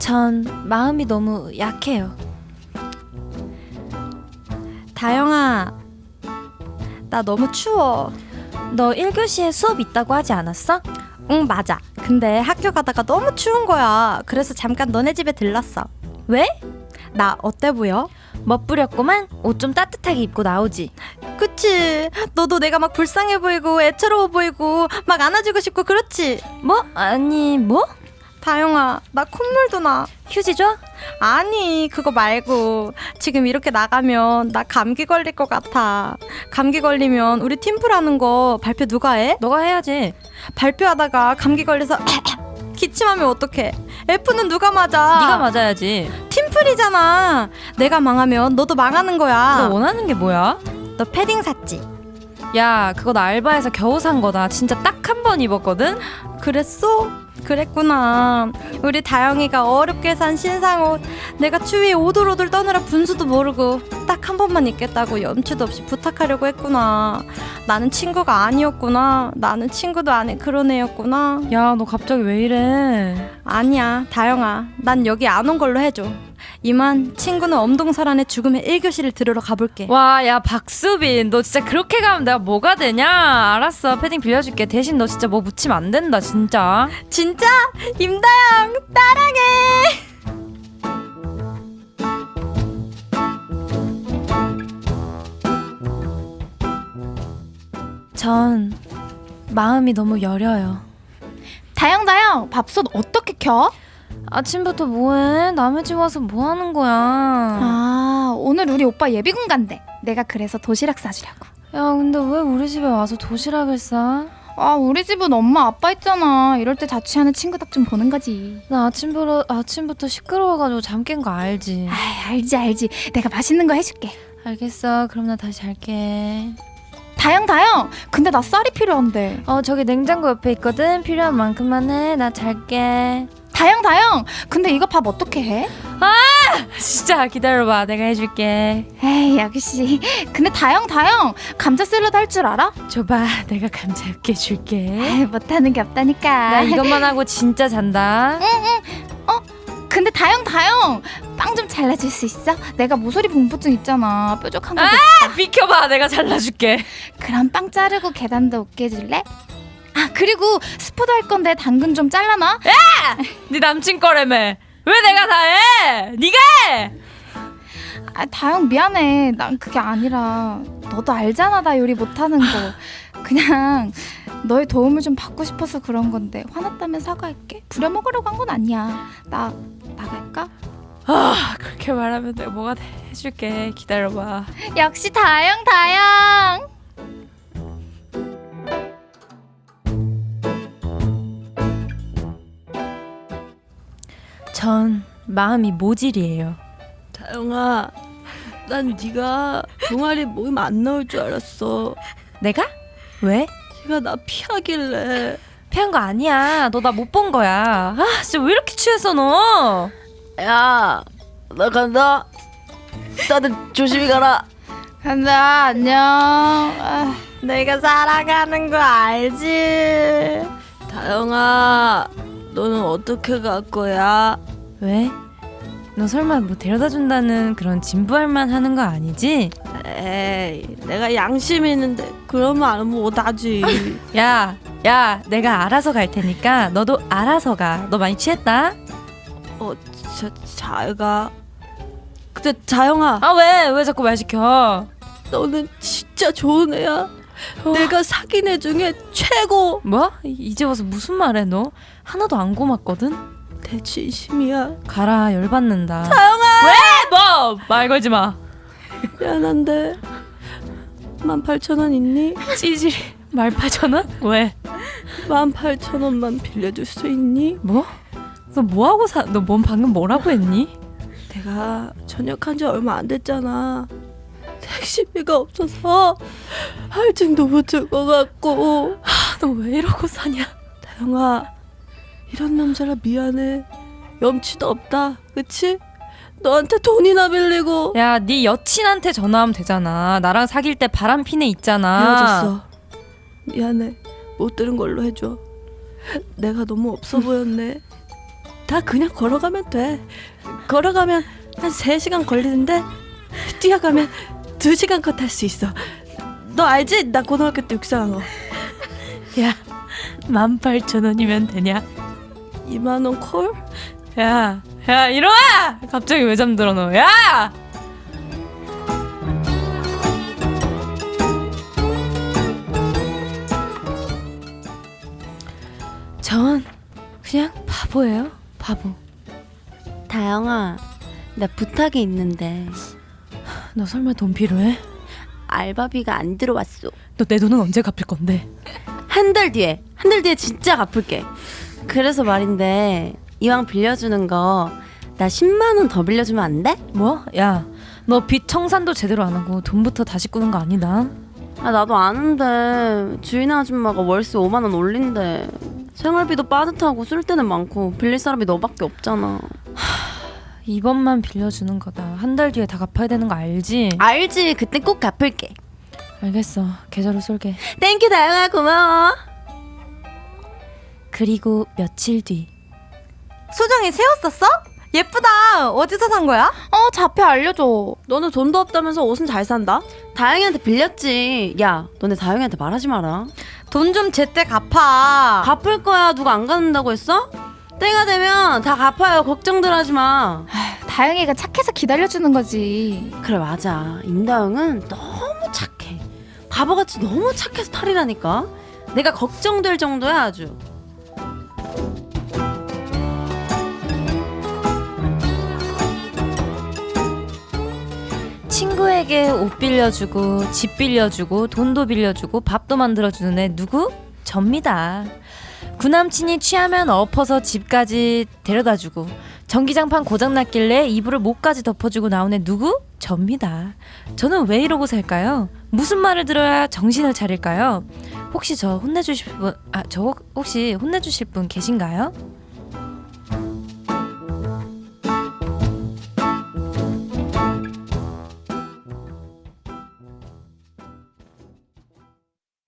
전 마음이 너무 약해요. 다영아, 나 너무 추워. 너 1교시에 수업 있다고 하지 않았어? 응, 맞아. 근데 학교 가다가 너무 추운 거야. 그래서 잠깐 너네 집에 들렀어. 왜? 나 어때 보여? 멋부렸구만. 옷 좀 따뜻하게 입고 나오지. 그치? 너도 내가 막 불쌍해 보이고 애처로워 보이고 막 안아주고 싶고 그렇지? 뭐? 아니 뭐? 다영아, 나 콧물도 나. 휴지 줘? 아니, 그거 말고 지금 이렇게 나가면 나 감기 걸릴 것 같아. 감기 걸리면 우리 팀플하는 거 발표 누가 해? 너가 해야지. 발표하다가 감기 걸려서 기침하면 어떡해? F는 누가 맞아? 네가 맞아야지. 팀플이잖아. 내가 망하면 너도 망하는 거야. 너 원하는 게 뭐야? 너 패딩 샀지? 야, 그거 나 알바에서 겨우 산 거다. 진짜 딱 한 번 입었거든. 그랬어? 그랬구나. 우리 다영이가 어렵게 산 신상 옷 내가 추위에 오돌오돌 떠느라 분수도 모르고 딱 한 번만 입겠다고 염치도 없이 부탁하려고 했구나. 나는 친구가 아니었구나. 나는 친구도 아닌 그런 애였구나. 야, 너 갑자기 왜 이래? 아니야, 다영아. 난 여기 안 온 걸로 해줘. 이만 친구는 엄동설안의 죽음의 1교시를 들으러 가볼게. 와, 야, 박수빈. 너 진짜 그렇게 가면 내가 뭐가 되냐? 알았어. 패딩 빌려줄게. 대신 너 진짜 뭐 묻히면 안 된다, 진짜. 진짜? 임다영, 따랑해! 전 마음이 너무 여려요. 다영 다영 밥솥 어떻게 켜? 아침부터 뭐해? 남의 집 와서 뭐 하는 거야? 아 오늘 우리 오빠 예비군 간대 내가 그래서 도시락 싸주려고 야, 근데 왜 우리 집에 와서 도시락을 싸? 아 우리 집은 엄마 아빠 있잖아 이럴 때 자취하는 친구 덕좀 보는 거지 나 아침부터 아침부터 시끄러워가지고 잠 깬 거 알지? 아 알지 알지 내가 맛있는 거 해줄게 알겠어. 그럼 나 다시 잘게. 다영 다영 근데 나 쌀이 필요한데 어, 저기 냉장고 옆에 있거든. 필요한 만큼만 해. 나 잘게. 다영 다영 근데 이거 밥 어떻게 해? 진짜 기다려봐. 내가 해줄게. 에이 역시 근데 다영 다영 감자 샐러드 할 줄 알아? 줘봐. 내가 감자 으깨 줄게. 에이, 못하는 게 없다니까 나 이것만 하고 진짜 잔다. 근데 다영 다영 빵 좀 잘라줄 수 있어? 내가 모서리 분부증 있잖아 뾰족한 거 아! 비켜봐. 내가 잘라줄게. 그럼 빵 자르고 계단도 해줄래? 아 그리고 스포도 할 건데 당근 좀 잘라놔 네 남친 거라며. 왜 내가 다 해? 네가 해. 아 다영 미안해 난 그게 아니라 너도 알잖아 나 요리 못하는 거 그냥 너의 도움을 좀 받고 싶어서 그런 건데 화났다면 사과할게 부려먹으려고 한 건 아니야 나 나갈까? 아, 그렇게 말하면 내가 뭐가 돼. 해줄게. 기다려봐. 역시 다영 다영 전 마음이 모질이에요. 다영아, 난 네가 동아리 모임 안 나올 줄 알았어. 내가? 왜? 네가 나 피하길래. 피한 거 아니야. 너 나 못 본 거야. 아, 진짜 왜 이렇게 취했어 너? 야, 나 간다. 다들 조심히 가라. 간다 안녕 아, 내가 살아가는 거 알지? 다영아, 너는 어떻게 갈 거야? 왜? 너 설마 뭐 데려다 준다는 그런 진부할만 하는 거 아니지? 에이, 내가 양심 있는데 그러면 안 못하지. 야, 야, 내가 알아서 갈 테니까 너도 알아서 가. 너 많이 취했다? 어, 자, 잘 가. 근데 다영아, 아 왜? 왜 자꾸 말 시켜? 너는 진짜 좋은 애야. 내가 사귄 애 중에 최고. 뭐? 이- 이제 와서 무슨 말해 너? 하나도 안 고맙거든? 내 진심이야. 가라 열받는다. 다영아. 왜? 뭐? 말 걸지 마. 미안한데. 만 팔천 원 있니? 찌질이 말파전은? 왜? 만 팔천 원만 빌려줄 수 있니? 뭐? 너 뭐하고 사? 너 뭔 방금 뭐라고 했니? 내가 전역한 지 얼마 안 됐잖아. 택시비가 없어서 할증도 못 줄 것 같고. 너 왜 이러고 사냐? 다영아, 이런 남자라 미안해. 염치도 없다. 그치? 너한테 돈이나 빌리고 야, 네 여친한테 전화하면 되잖아. 나랑 사귈 때 바람 피네 있잖아. 헤어졌어. 미안해. 못 들은 걸로 해줘. 내가 너무 없어 보였네. 다 그냥 걸어가면 돼. 걸어가면 한 3시간 걸리는데 뛰어가면 2시간 컷 할 수 있어. 너 알지? 나 고등학교 때 육상한 거. 야 18,000원이면 되냐 2만 원 콜? 야, 야, 일어나! 갑자기 왜 잠들어, 너? 야! 전 그냥 바보예요, 바보. 다영아, 나 부탁이 있는데 너 설마 돈 필요해? 알바비가 안 들어왔어. 너 내 돈은 언제 갚을 건데? 한 달 뒤에, 한 달 뒤에 진짜 갚을게. 그래서 말인데 이왕 빌려주는 거 나 10만 원 더 빌려주면 안 돼? 뭐? 야, 너 빚 청산도 제대로 안 하고 돈부터 다시 꾸는 거 아니다. 아 나도 아는데 주인 아줌마가 월세 5만 원 올린대. 생활비도 빠듯하고 쓸 때는 많고 빌릴 사람이 너밖에 없잖아. 이번만 빌려주는 거다. 한 달 뒤에 다 갚아야 되는 거 알지? 알지? 그때 꼭 갚을게. 알겠어. 계좌로 쏠게. Thank you 다영아 고마워. 그리고 며칠 뒤. 소정이 새옷 샀어? 예쁘다. 어디서 산 거야? 어 좌표 알려줘. 너는 돈도 없다면서 옷은 잘 산다? 다영이한테 빌렸지. 야, 너네 다영이한테 말하지 마라. 돈 좀 제때 갚아. 갚을 거야. 누가 안 갚는다고 했어? 때가 되면 다 갚아요. 걱정들 하지 마. 다영이가 착해서 기다려주는 거지. 그래 맞아. 임다영은 너무 착해. 바보같이 너무 착해서 탈이라니까. 내가 걱정될 정도야 아주. 친구에게 옷 빌려주고 집 빌려주고 돈도 빌려주고 밥도 만들어주는 애 누구? 접니다. 구남친이 취하면 엎어서 집까지 데려다주고 전기장판 고장났길래 이불을 목까지 덮어주고 애 누구? 접니다. 저는 왜 이러고 살까요? 무슨 말을 들어야 정신을 차릴까요? 혹시 저 혼내주실 분, 아, 저 혹시 혼내주실 분 계신가요?